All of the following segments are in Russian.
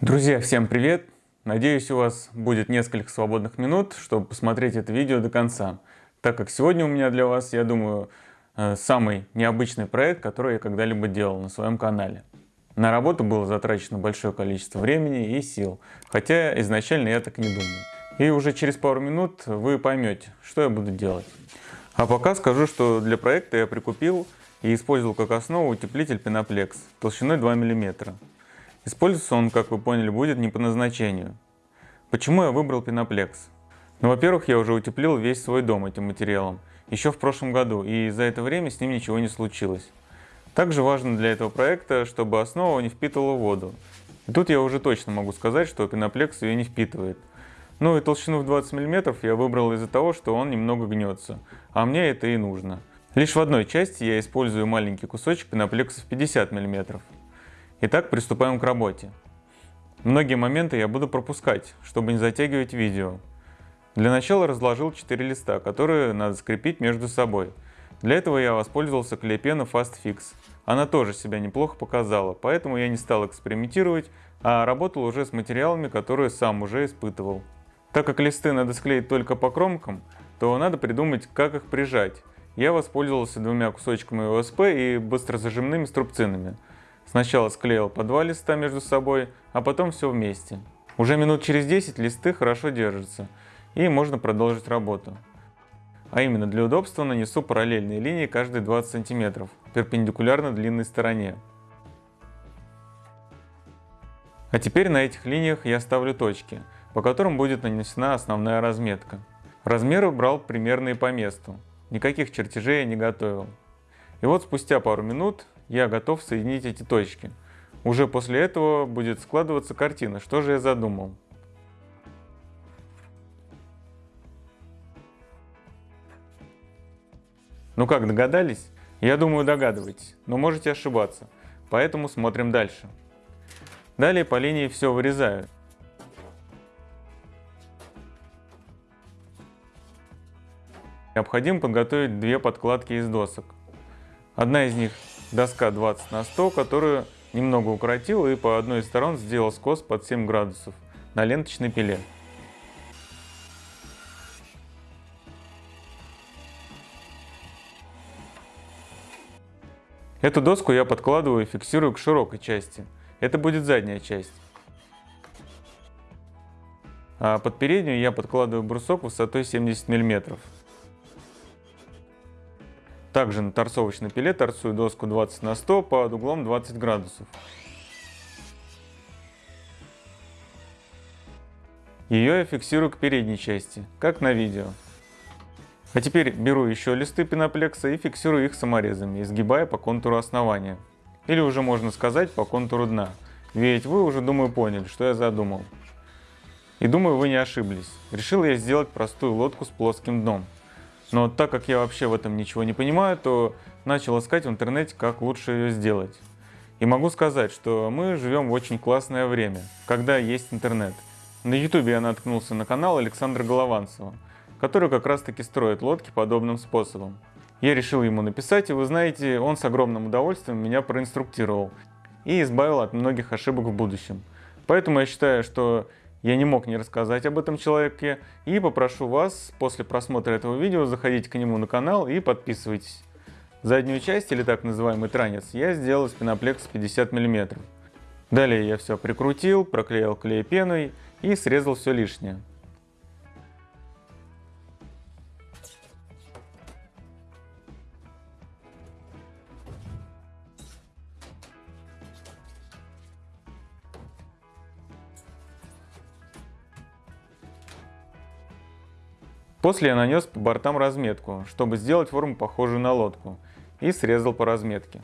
Друзья, всем привет! Надеюсь, у вас будет несколько свободных минут, чтобы посмотреть это видео до конца, так как сегодня у меня для вас, я думаю, э, самый необычный проект, который я когда-либо делал на своем канале. На работу было затрачено большое количество времени и сил, хотя изначально я так не думал. И уже через пару минут вы поймете, что я буду делать. А пока скажу, что для проекта я прикупил и использовал как основу утеплитель Penoplexx толщиной 2 мм. Использоваться он, как вы поняли, будет не по назначению. Почему я выбрал Penoplexx? Ну, во-первых, я уже утеплил весь свой дом этим материалом, еще в прошлом году, и за это время с ним ничего не случилось. Также важно для этого проекта, чтобы основа не впитывала воду. И тут я уже точно могу сказать, что Penoplexx ее не впитывает. Ну и толщину в 20 мм я выбрал из-за того, что он немного гнется, а мне это и нужно. Лишь в одной части я использую маленький кусочек Penoplexx в 50 мм. Итак, приступаем к работе. Многие моменты я буду пропускать, чтобы не затягивать видео. Для начала разложил 4 листа, которые надо скрепить между собой. Для этого я воспользовался клей-пеной Fast Fix. Она тоже себя неплохо показала, поэтому я не стал экспериментировать, а работал уже с материалами, которые сам уже испытывал. Так как листы надо склеить только по кромкам, то надо придумать, как их прижать. Я воспользовался двумя кусочками ОСП и быстрозажимными струбцинами – Сначала склеил по два листа между собой, а потом все вместе. Уже минут через 10 листы хорошо держатся, и можно продолжить работу. А именно для удобства нанесу параллельные линии каждые 20 см, перпендикулярно длинной стороне. А теперь на этих линиях я ставлю точки, по которым будет нанесена основная разметка. Размеры брал примерные по месту, никаких чертежей я не готовил. И вот спустя пару минут я готов соединить эти точки. Уже после этого будет складываться картина, что же я задумал. Ну как, догадались? Я думаю, догадываетесь, но можете ошибаться, поэтому смотрим дальше. Далее по линии все вырезаю. Необходимо подготовить две подкладки из досок. Одна из них доска 20 на 100, которую немного укоротил и по одной из сторон сделал скос под 7 градусов на ленточной пиле. Эту доску я подкладываю и фиксирую к широкой части. Это будет задняя часть. А под переднюю я подкладываю брусок высотой 70 мм. Также на торцовочной пиле торцую доску 20 на 100 под углом 20 градусов. Ее я фиксирую к передней части, как на видео. А теперь беру еще листы пеноплекса и фиксирую их саморезами, изгибая по контуру основания. Или уже можно сказать по контуру дна. Ведь вы уже, думаю, поняли, что я задумал. И думаю, вы не ошиблись. Решил я сделать простую лодку с плоским дном. Но так как я вообще в этом ничего не понимаю, то начал искать в интернете, как лучше ее сделать. И могу сказать, что мы живем в очень классное время, когда есть интернет. На ютубе я наткнулся на канал Александра Голованцева, который как раз таки строит лодки подобным способом. Я решил ему написать, и вы знаете, он с огромным удовольствием меня проинструктировал и избавил от многих ошибок в будущем. Поэтому я считаю, что я не мог не рассказать об этом человеке и попрошу вас после просмотра этого видео заходить к нему на канал и подписывайтесь. Заднюю часть или так называемый транец я сделал из пеноплекса 50 мм. Далее я все прикрутил, проклеил клей пеной и срезал все лишнее. После я нанес по бортам разметку, чтобы сделать форму похожую на лодку, и срезал по разметке.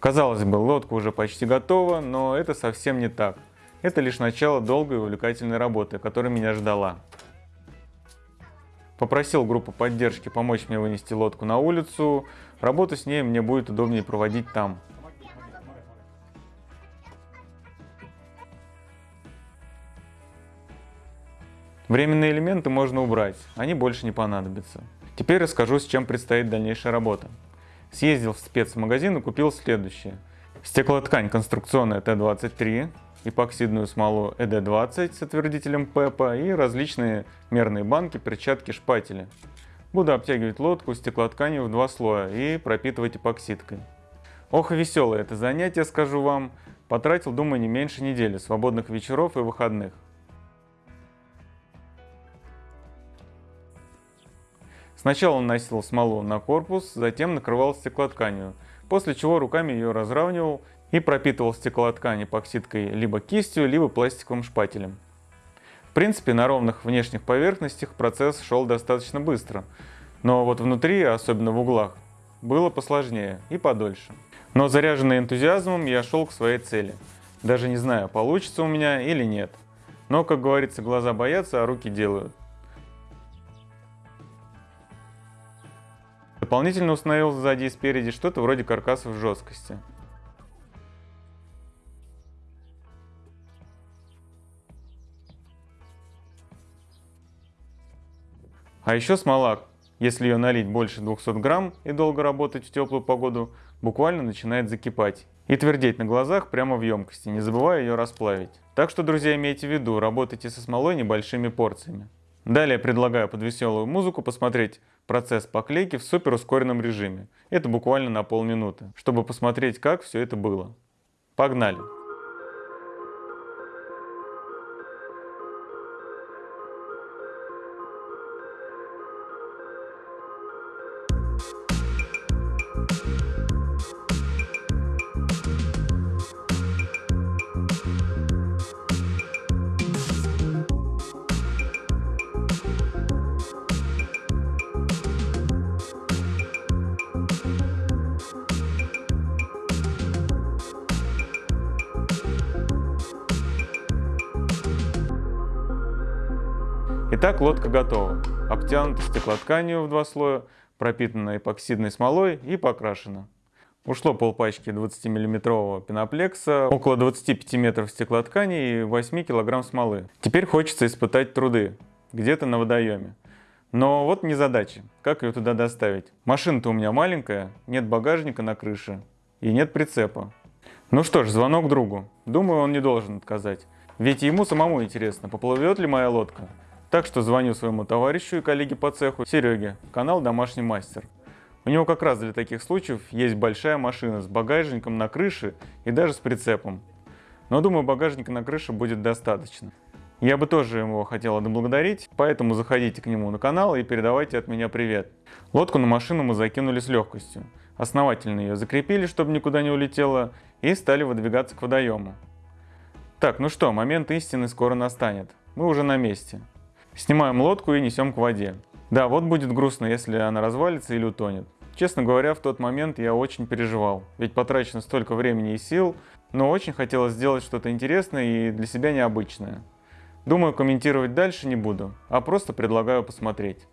Казалось бы, лодка уже почти готова, но это совсем не так. Это лишь начало долгой и увлекательной работы, которая меня ждала. Попросил группу поддержки помочь мне вынести лодку на улицу, работу с ней мне будет удобнее проводить там. Временные элементы можно убрать, они больше не понадобятся. Теперь расскажу, с чем предстоит дальнейшая работа. Съездил в спецмагазин и купил следующее. Стеклоткань конструкционная Т-23, эпоксидную смолу ЭД-20 с отвердителем ПЭПа и различные мерные банки, перчатки, шпатели. Буду обтягивать лодку стеклотканью в два слоя и пропитывать эпоксидкой. Ох и веселое это занятие, скажу вам. Потратил, думаю, не меньше недели свободных вечеров и выходных. Сначала наносил смолу на корпус, затем накрывал стеклотканью, после чего руками ее разравнивал и пропитывал стеклоткань эпоксидкой либо кистью, либо пластиковым шпателем. В принципе, на ровных внешних поверхностях процесс шел достаточно быстро, но вот внутри, особенно в углах, было посложнее и подольше. Но заряженный энтузиазмом я шел к своей цели, даже не знаю, получится у меня или нет. Но, как говорится, глаза боятся, а руки делают. Дополнительно установил сзади и спереди что-то вроде каркасов жесткости. А еще смола, если ее налить больше 200 грамм и долго работать в теплую погоду, буквально начинает закипать и твердеть на глазах прямо в емкости, не забывая ее расплавить. Так что, друзья, имейте в виду, работайте со смолой небольшими порциями. Далее предлагаю под веселую музыку посмотреть процесс поклейки в супер ускоренном режиме. Это буквально на полминуты, чтобы посмотреть, как все это было. Погнали! Итак, лодка готова. Обтянута стеклотканью в два слоя, пропитана эпоксидной смолой и покрашена. Ушло полпачки 20-миллиметрового пеноплекса, около 25 метров стеклоткани и 8 килограмм смолы. Теперь хочется испытать труды, где-то на водоеме. Но вот не задача, как ее туда доставить. Машина-то у меня маленькая, нет багажника на крыше и нет прицепа. Ну что ж, звонок другу. Думаю, он не должен отказать. Ведь ему самому интересно, поплывет ли моя лодка. Так что звоню своему товарищу и коллеге по цеху Сереге, канал «Домашний мастер». У него как раз для таких случаев есть большая машина с багажником на крыше и даже с прицепом. Но думаю, багажника на крыше будет достаточно. Я бы тоже его хотел отблагодарить, поэтому заходите к нему на канал и передавайте от меня привет. Лодку на машину мы закинули с легкостью. Основательно ее закрепили, чтобы никуда не улетела, и стали выдвигаться к водоему. Так, ну что, момент истины скоро настанет. Мы уже на месте. Снимаем лодку и несем к воде. Да, вот будет грустно, если она развалится или утонет. Честно говоря, в тот момент я очень переживал, ведь потрачено столько времени и сил, но очень хотелось сделать что-то интересное и для себя необычное. Думаю, комментировать дальше не буду, а просто предлагаю посмотреть.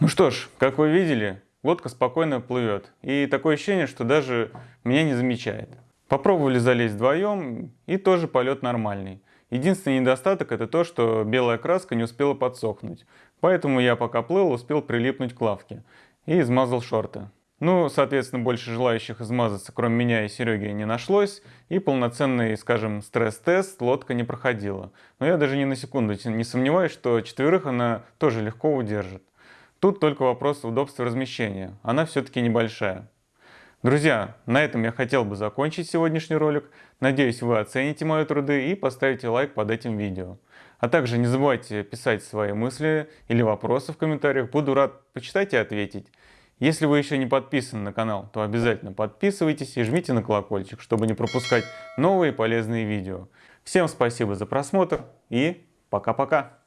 Ну что ж, как вы видели, лодка спокойно плывет. И такое ощущение, что даже меня не замечает. Попробовали залезть вдвоем, и тоже полет нормальный. Единственный недостаток это то, что белая краска не успела подсохнуть. Поэтому я пока плыл, успел прилипнуть к лавке. И измазал шорты. Ну, соответственно, больше желающих измазаться, кроме меня и Сереги, не нашлось, и полноценный, скажем, стресс-тест лодка не проходила. Но я даже ни на секунду не сомневаюсь, что четверых она тоже легко удержит. Тут только вопрос удобства размещения, она все-таки небольшая. Друзья, на этом я хотел бы закончить сегодняшний ролик. Надеюсь, вы оцените мои труды и поставите лайк под этим видео. А также не забывайте писать свои мысли или вопросы в комментариях, буду рад почитать и ответить. Если вы еще не подписаны на канал, то обязательно подписывайтесь и жмите на колокольчик, чтобы не пропускать новые полезные видео. Всем спасибо за просмотр и пока-пока!